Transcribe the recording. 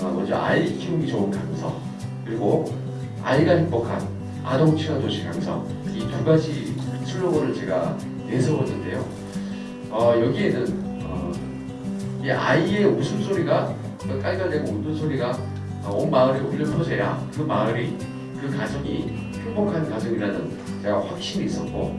아, 먼저 아이 키우기 좋은 강서 그리고 아이가 행복한 아동 친화 도시 강서 이두 가지 슬로건을 제가 내세웠는데요. 어, 여기에는 어, 이 아이의 웃음소리가 그 깔깔대고 웃는 소리가 온 마을에 울려 퍼져야 그 마을이 그 가정이 행복한 가정이라는 제가 확신이 있었고